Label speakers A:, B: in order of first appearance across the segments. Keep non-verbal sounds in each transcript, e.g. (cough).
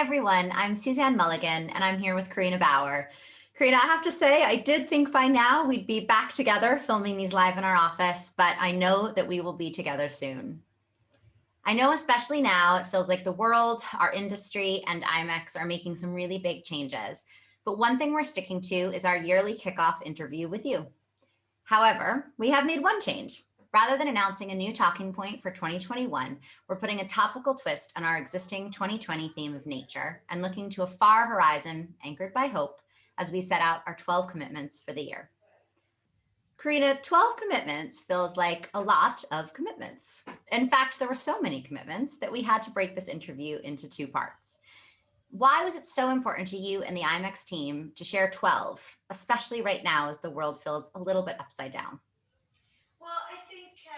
A: Everyone. I'm Suzanne Mulligan, and I'm here with Carina Bauer. Carina, I have to say, I did think by now we'd be back together filming these live in our office, but I know that we will be together soon. I know especially now it feels like the world, our industry, and IMEX are making some really big changes. But one thing we're sticking to is our yearly kickoff interview with you. However, we have made one change. Rather than announcing a new talking point for 2021, we're putting a topical twist on our existing 2020 theme of nature and looking to a far horizon anchored by hope as we set out our 12 commitments for the year. Carina, 12 commitments feels like a lot of commitments. In fact, there were so many commitments that we had to break this interview into two parts. Why was it so important to you and the IMEX team to share 12, especially right now as the world feels a little bit upside down?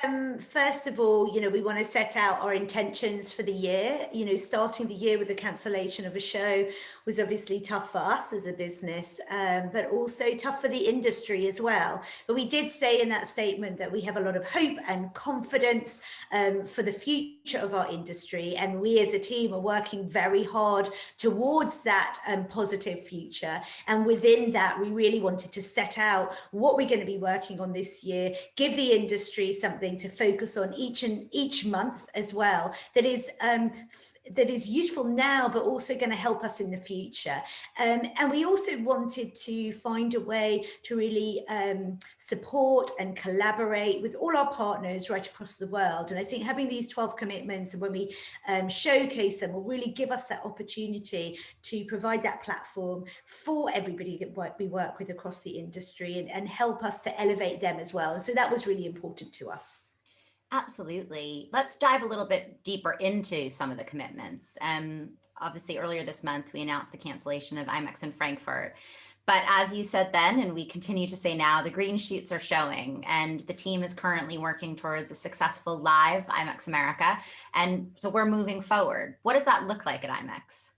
B: Um, first of all, you know, we want to set out our intentions for the year. You know, starting the year with the cancellation of a show was obviously tough for us as a business, um, but also tough for the industry as well. But we did say in that statement that we have a lot of hope and confidence um, for the future of our industry. And we as a team are working very hard towards that um, positive future. And within that, we really wanted to set out what we're going to be working on this year, give the industry something to focus on each and each month as well. That is um, that is useful now, but also going to help us in the future. Um, and we also wanted to find a way to really um, support and collaborate with all our partners right across the world. And I think having these 12 commitments and when we um, showcase them will really give us that opportunity to provide that platform for everybody that we work with across the industry and, and help us to elevate them as well. And so that was really important to us.
A: Absolutely. Let's dive a little bit deeper into some of the commitments. Um, obviously, earlier this month, we announced the cancellation of IMEX in Frankfurt. But as you said then, and we continue to say now, the green shoots are showing and the team is currently working towards a successful live IMEX America. And so we're moving forward. What does that look like at IMEX?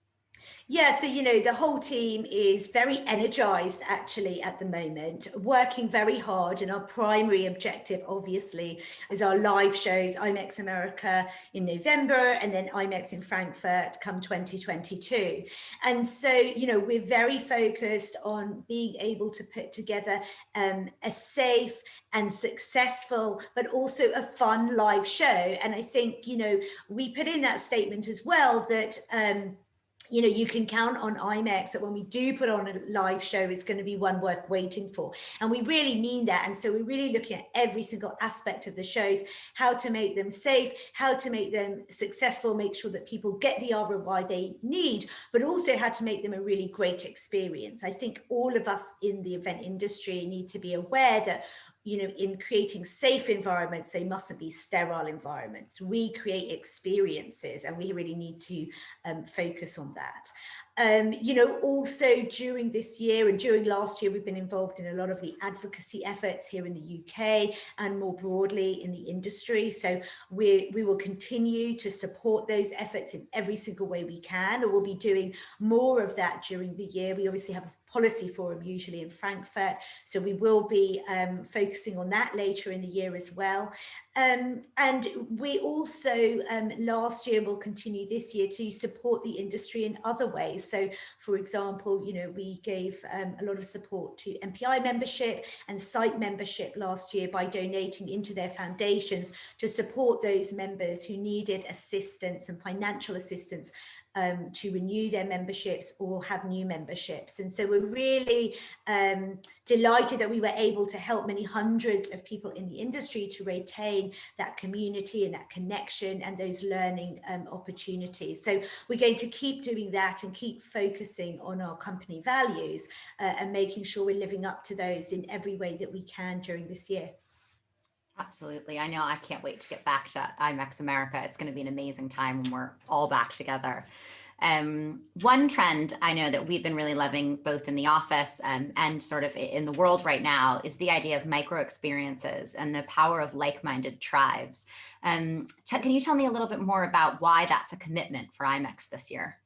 B: Yeah, so, you know, the whole team is very energized actually at the moment, working very hard. And our primary objective, obviously, is our live shows, IMEX America in November and then IMEX in Frankfurt come 2022. And so, you know, we're very focused on being able to put together um, a safe and successful, but also a fun live show. And I think, you know, we put in that statement as well that um, you know, you can count on IMEX that when we do put on a live show, it's going to be one worth waiting for. And we really mean that. And so we're really looking at every single aspect of the shows, how to make them safe, how to make them successful, make sure that people get the ROI they need, but also how to make them a really great experience. I think all of us in the event industry need to be aware that you know, in creating safe environments, they mustn't be sterile environments. We create experiences and we really need to um, focus on that. Um, you know, also during this year and during last year, we've been involved in a lot of the advocacy efforts here in the UK and more broadly in the industry. So we, we will continue to support those efforts in every single way we can, or we'll be doing more of that during the year. We obviously have policy forum usually in Frankfurt. So we will be um, focusing on that later in the year as well. Um, and we also um, last year will continue this year to support the industry in other ways. So for example, you know, we gave um, a lot of support to MPI membership and site membership last year by donating into their foundations to support those members who needed assistance and financial assistance um, to renew their memberships or have new memberships. And so we're really um, delighted that we were able to help many hundreds of people in the industry to retain that community and that connection and those learning um, opportunities. So we're going to keep doing that and keep focusing on our company values uh, and making sure we're living up to those in every way that we can during this year.
A: Absolutely. I know I can't wait to get back to IMEX America. It's going to be an amazing time when we're all back together. Um, one trend I know that we've been really loving both in the office um, and sort of in the world right now is the idea of micro experiences and the power of like-minded tribes. Um, can you tell me a little bit more about why that's a commitment for IMEX this year?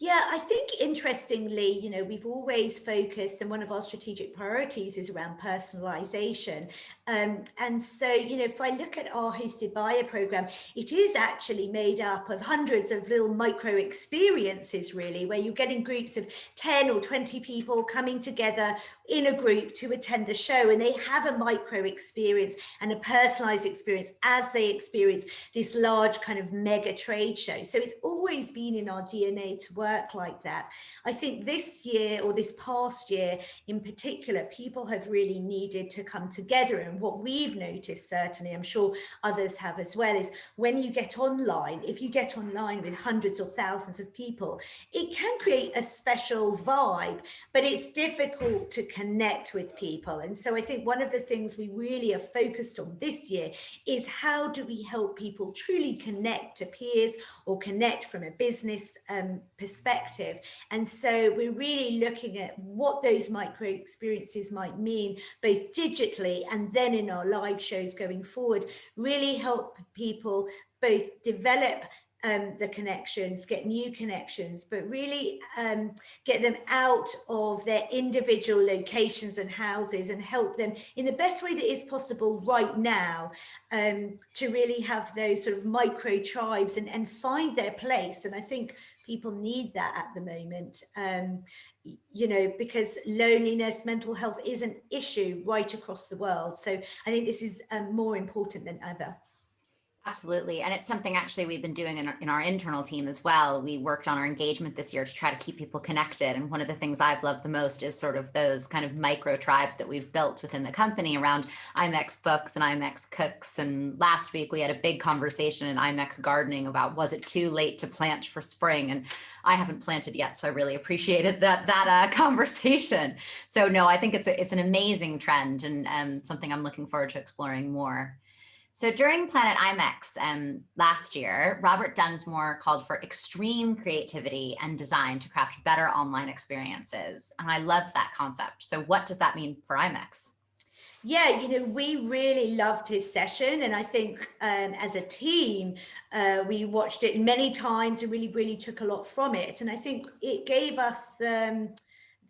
B: Yeah, I think interestingly, you know, we've always focused and one of our strategic priorities is around personalization. Um, and so, you know, if I look at our hosted buyer program, it is actually made up of hundreds of little micro experiences, really, where you're getting groups of 10 or 20 people coming together in a group to attend the show and they have a micro experience and a personalized experience as they experience this large kind of mega trade show. So it's always been in our DNA to work like that. I think this year or this past year in particular, people have really needed to come together. And what we've noticed, certainly, I'm sure others have as well, is when you get online, if you get online with hundreds or thousands of people, it can create a special vibe, but it's difficult to connect with people. And so I think one of the things we really are focused on this year is how do we help people truly connect to peers or connect from a business um, perspective. And so we're really looking at what those micro experiences might mean, both digitally and then in our live shows going forward, really help people both develop um, the connections, get new connections, but really um, get them out of their individual locations and houses and help them in the best way that is possible right now um, to really have those sort of micro tribes and, and find their place. And I think people need that at the moment, um, you know, because loneliness, mental health is an issue right across the world. So I think this is um, more important than ever.
A: Absolutely. And it's something actually we've been doing in our, in our, internal team as well. We worked on our engagement this year to try to keep people connected. And one of the things I've loved the most is sort of those kind of micro tribes that we've built within the company around IMEX books and IMEX cooks. And last week we had a big conversation in IMEX gardening about was it too late to plant for spring? And I haven't planted yet, so I really appreciated that that uh, (laughs) conversation. So no, I think it's a, it's an amazing trend and um, something I'm looking forward to exploring more. So during Planet IMEX um, last year, Robert Dunsmore called for extreme creativity and design to craft better online experiences. And I love that concept. So what does that mean for IMEX?
B: Yeah, you know, we really loved his session. And I think um, as a team, uh, we watched it many times and really, really took a lot from it. And I think it gave us the, um,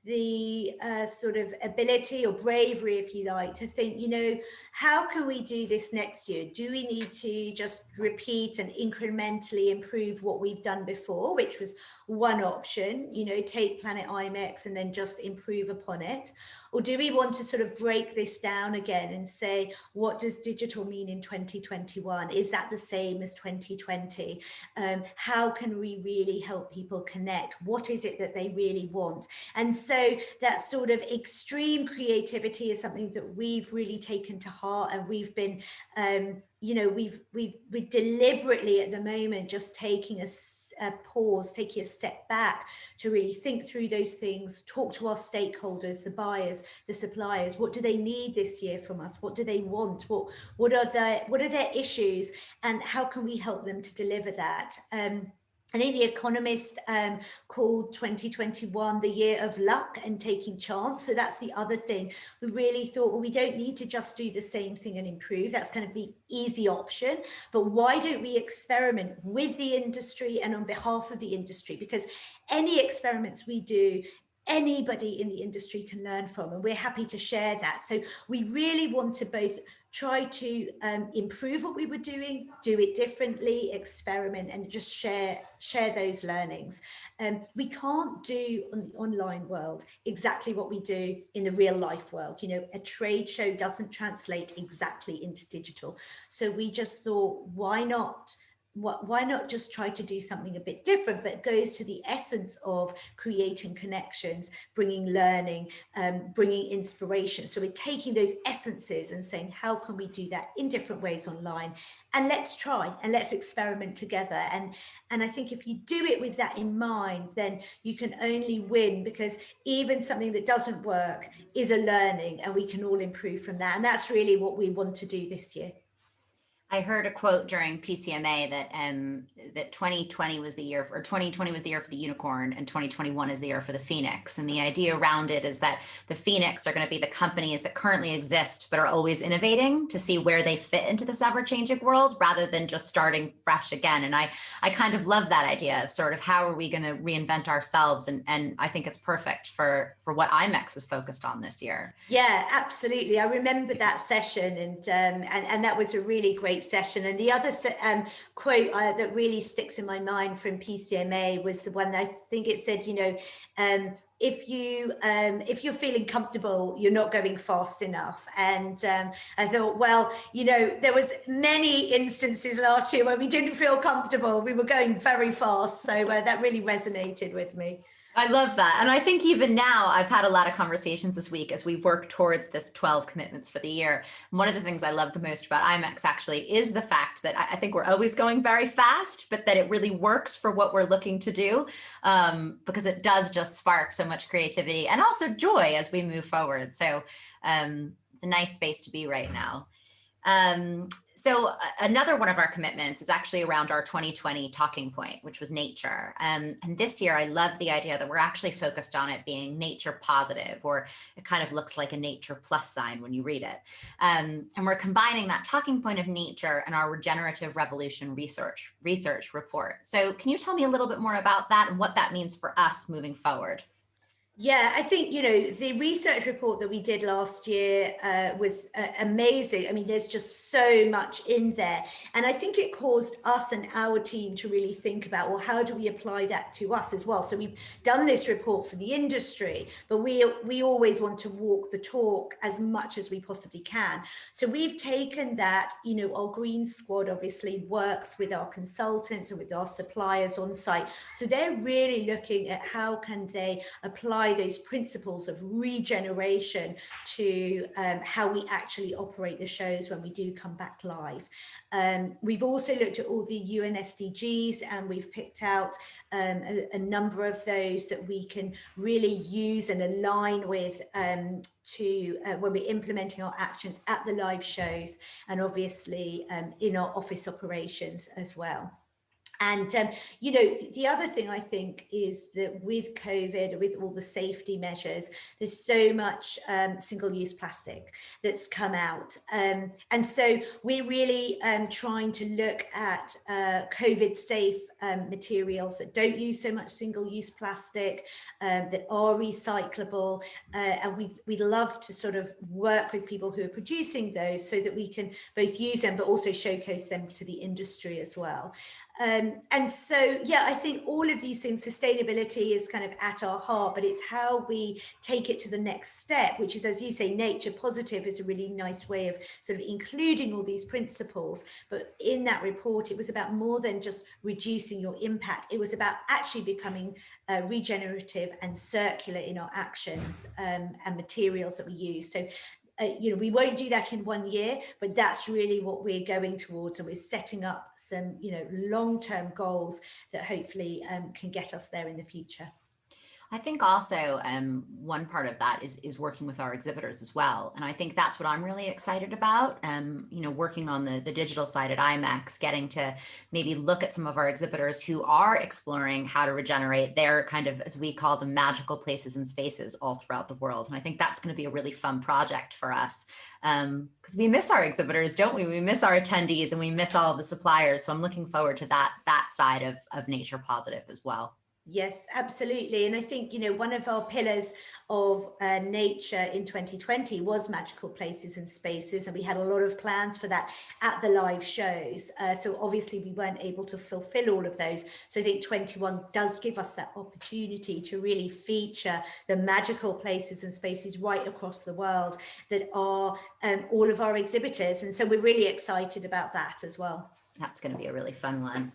B: the uh, sort of ability or bravery, if you like, to think, you know, how can we do this next year? Do we need to just repeat and incrementally improve what we've done before, which was one option, you know, take Planet IMEX and then just improve upon it? Or do we want to sort of break this down again and say, what does digital mean in 2021? Is that the same as 2020? Um, how can we really help people connect? What is it that they really want? And so that sort of extreme creativity is something that we've really taken to heart and we've been um, you know, we've we've we deliberately at the moment just taking a, a, pause, taking a step back to really think through those things, talk to our stakeholders, the buyers, the suppliers. What do they need this year from us? What do they want? What what are their what are their issues, and how can we help them to deliver that? Um, I think The Economist um, called 2021 the year of luck and taking chance. So that's the other thing. We really thought, well, we don't need to just do the same thing and improve. That's kind of the easy option. But why don't we experiment with the industry and on behalf of the industry? Because any experiments we do anybody in the industry can learn from and we're happy to share that so we really want to both try to um, improve what we were doing do it differently experiment and just share share those learnings. Um, we can't do on the online world exactly what we do in the real life world. You know a trade show doesn't translate exactly into digital. So we just thought why not why not just try to do something a bit different, but goes to the essence of creating connections, bringing learning, um, bringing inspiration. So we're taking those essences and saying, how can we do that in different ways online? And let's try and let's experiment together. And, and I think if you do it with that in mind, then you can only win because even something that doesn't work is a learning and we can all improve from that. And that's really what we want to do this year.
A: I heard a quote during PCMA that um, that 2020 was the year, for, or 2020 was the year for the unicorn, and 2021 is the year for the phoenix. And the idea around it is that the phoenix are going to be the companies that currently exist but are always innovating to see where they fit into this ever-changing world, rather than just starting fresh again. And I I kind of love that idea of sort of how are we going to reinvent ourselves, and and I think it's perfect for for what IMEX is focused on this year.
B: Yeah, absolutely. I remember that session, and um, and and that was a really great great session. And the other um, quote uh, that really sticks in my mind from PCMA was the one that I think it said, you know, um, if you um, if you're feeling comfortable, you're not going fast enough. And um, I thought, well, you know, there was many instances last year where we didn't feel comfortable. We were going very fast. So uh, that really resonated with me.
A: I love that. And I think even now I've had a lot of conversations this week as we work towards this 12 commitments for the year. And one of the things I love the most about IMEX actually is the fact that I think we're always going very fast, but that it really works for what we're looking to do um, because it does just spark so much creativity and also joy as we move forward. So um, it's a nice space to be right now. Um, so another one of our commitments is actually around our 2020 talking point, which was nature. Um, and this year, I love the idea that we're actually focused on it being nature positive, or it kind of looks like a nature plus sign when you read it. Um, and we're combining that talking point of nature and our regenerative revolution research research report. So can you tell me a little bit more about that and what that means for us moving forward?
B: Yeah, I think, you know, the research report that we did last year uh, was uh, amazing. I mean, there's just so much in there. And I think it caused us and our team to really think about, well, how do we apply that to us as well? So we've done this report for the industry, but we, we always want to walk the talk as much as we possibly can. So we've taken that, you know, our green squad obviously works with our consultants and with our suppliers on site. So they're really looking at how can they apply apply those principles of regeneration to um, how we actually operate the shows when we do come back live. Um, we've also looked at all the UN SDGs and we've picked out um, a, a, number of those that we can really use and align with um, to uh, when we're implementing our actions at the live shows and obviously um, in our office operations as well. And, um, you know, the other thing I think is that with COVID, with all the safety measures, there's so much um, single-use plastic that's come out. Um, and so we're really um, trying to look at uh, COVID-safe um, materials that don't use so much single-use plastic, um, that are recyclable. Uh, and we, we'd love to sort of work with people who are producing those so that we can both use them, but also showcase them to the industry as well. Um, and so, yeah, I think all of these things, sustainability is kind of at our heart, but it's how we take it to the next step, which is, as you say, nature positive is a really nice way of sort of including all these principles. But in that report, it was about more than just reducing your impact. It was about actually becoming uh, regenerative and circular in our actions um, and materials that we use. So uh, you know, we won't do that in one year, but that's really what we're going towards. And we're setting up some, you know, long-term goals that hopefully um, can get us there in the future.
A: I think also um, one part of that is is working with our exhibitors as well, and I think that's what I'm really excited about. Um, you know, working on the the digital side at IMEX, getting to maybe look at some of our exhibitors who are exploring how to regenerate their kind of, as we call them, magical places and spaces all throughout the world. And I think that's going to be a really fun project for us because um, we miss our exhibitors, don't we? We miss our attendees and we miss all of the suppliers. So I'm looking forward to that that side of of nature positive as well.
B: Yes, absolutely. And I think, you know, one of our pillars of uh, nature in 2020 was magical places and spaces. And we had a lot of plans for that at the live shows. Uh, so obviously we weren't able to fulfill all of those. So I think 21 does give us that opportunity to really feature the magical places and spaces right across the world that are um, all of our exhibitors. And so we're really excited about that as well.
A: That's going to be a really fun one.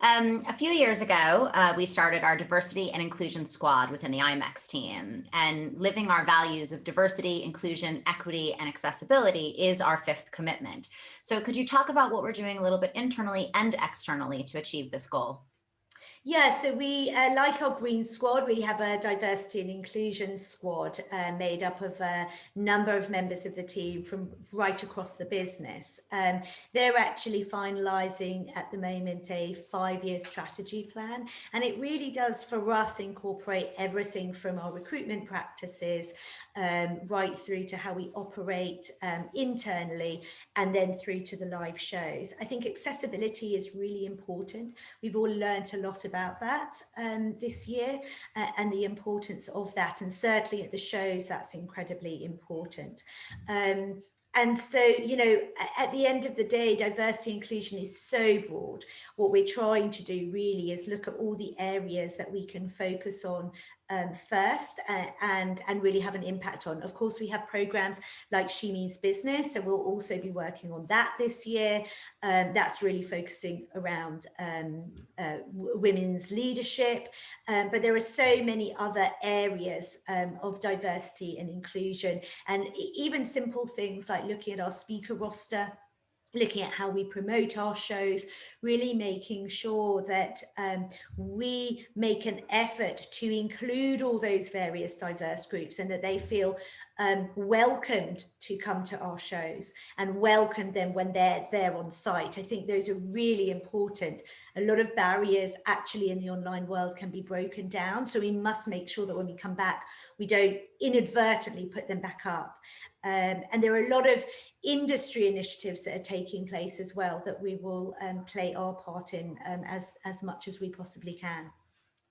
A: Um, a few years ago, uh, we started our diversity and inclusion squad within the IMEX team and living our values of diversity, inclusion, equity, and accessibility is our fifth commitment. So could you talk about what we're doing a little bit internally and externally to achieve this goal?
B: Yeah, so we, uh, like our Green Squad, we have a diversity and inclusion squad uh, made up of a number of members of the team from right across the business. Um, they're actually finalising at the moment a five-year strategy plan, and it really does for us incorporate everything from our recruitment practices um, right through to how we operate um, internally and then through to the live shows. I think accessibility is really important. We've all learned a lot about about that um, this year uh, and the importance of that. And certainly at the shows, that's incredibly important. Um, and so, you know, at the end of the day, diversity inclusion is so broad. What we're trying to do really is look at all the areas that we can focus on um, first uh, and, and really have an impact on. Of course, we have programs like She Means Business, so we'll also be working on that this year. Um, that's really focusing around um, uh, women's leadership, um, but there are so many other areas um, of diversity and inclusion, and even simple things like looking at our speaker roster, looking at how we promote our shows, really making sure that um, we make an effort to include all those various diverse groups and that they feel um, welcomed to come to our shows and welcome them when they're there on site. I think those are really important. A lot of barriers actually in the online world can be broken down. So we must make sure that when we come back, we don't inadvertently put them back up. Um, and there are a lot of industry initiatives that are taking place as well that we will um, play our part in um, as, as much as we possibly can.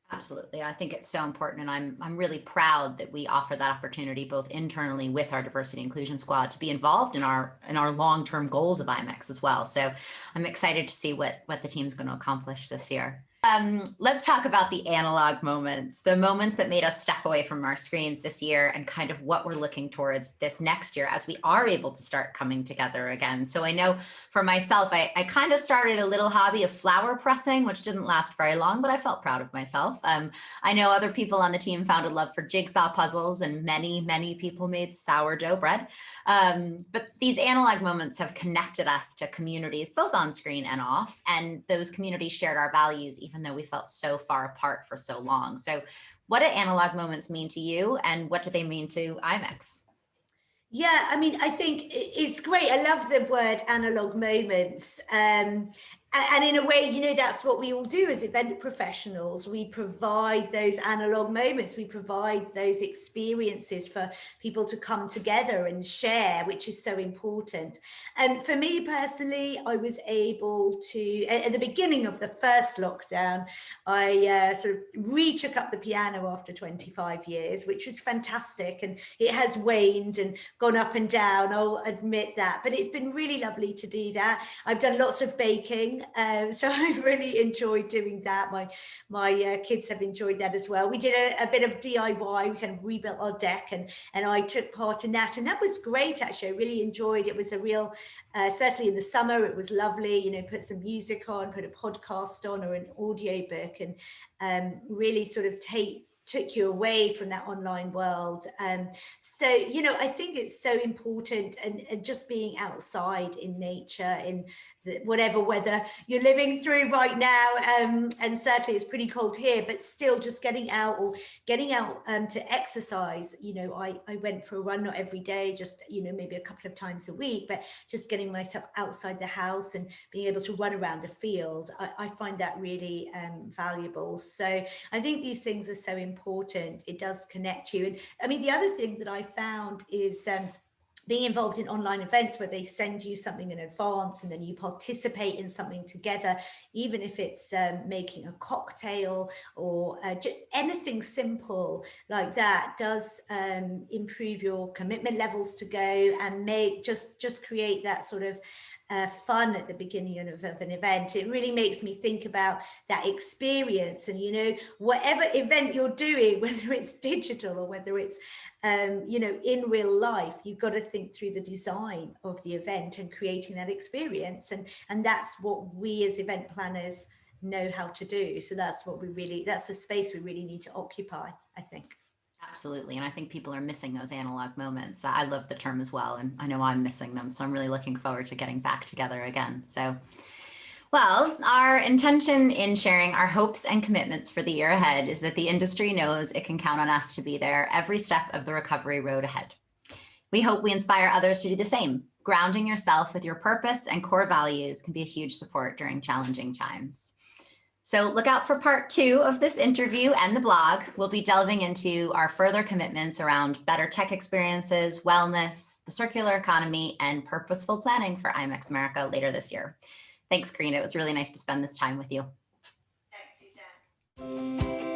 A: Absolutely. I think it's so important. And I'm, I'm really proud that we offer that opportunity both internally with our diversity inclusion squad to be involved in our in our long-term goals of IMEX as well. So I'm excited to see what, what the team's going to accomplish this year. Um, let's talk about the analog moments, the moments that made us step away from our screens this year and kind of what we're looking towards this next year as we are able to start coming together again. So I know for myself, I, I kind of started a little hobby of flower pressing, which didn't last very long, but I felt proud of myself. Um, I know other people on the team found a love for jigsaw puzzles and many, many people made sourdough bread. Um, but these analog moments have connected us to communities, both on screen and off, and those communities shared our values even though we felt so far apart for so long. So what do analog moments mean to you and what do they mean to IMEX?
B: Yeah, I mean, I think it's great. I love the word analog moments. Um, and in a way, you know, that's what we all do as event professionals. We provide those analog moments, we provide those experiences for people to come together and share, which is so important. And for me personally, I was able to, at the beginning of the first lockdown, I uh, sort of re-took up the piano after 25 years, which was fantastic. And it has waned and gone up and down, I'll admit that. But it's been really lovely to do that. I've done lots of baking um, so (laughs) I've really enjoyed doing that. My my uh, kids have enjoyed that as well. We did a, a, bit of DIY. We kind of rebuilt our deck and, and I took part in that. And that was great, actually. I really enjoyed it. It was a real, uh, certainly in the summer, it was lovely, you know, put some music on, put a podcast on or an audio book and um, really sort of take took you away from that online world. Um, so, you know, I think it's so important and, and just being outside in nature, in whatever weather you're living through right now. Um, and certainly it's pretty cold here, but still just getting out or getting out um, to exercise. You know, I, I went for a run, not every day, just, you know, maybe a couple of times a week, but just getting myself outside the house and being able to run around the field. I, I find that really um, valuable. So I think these things are so important important. It does connect you. And I mean, the other thing that I found is um, being involved in online events where they send you something in advance and then you participate in something together, even if it's um, making a cocktail or uh, anything simple like that does um, improve your commitment levels to go and make just just create that sort of uh, fun at the beginning of, of, an event. It really makes me think about that experience and, you know, whatever event you're doing, (laughs) whether it's digital or whether it's, um, you know, in real life, you've got to think through the design of the event and creating that experience. And, and that's what we as event planners know how to do. So that's what we really, that's the space we really need to occupy, I think.
A: Absolutely. And I think people are missing those analog moments. I love the term as well. And I know I'm missing them. So I'm really looking forward to getting back together again. So Well, our intention in sharing our hopes and commitments for the year ahead is that the industry knows it can count on us to be there every step of the recovery road ahead. We hope we inspire others to do the same. Grounding yourself with your purpose and core values can be a huge support during challenging times. So look out for part two of this interview and the blog. We'll be delving into our further commitments around better tech experiences, wellness, the circular economy, and purposeful planning for IMEX America later this year. Thanks, Carina. It was really nice to spend this time with you.
B: Thanks, Suzanne.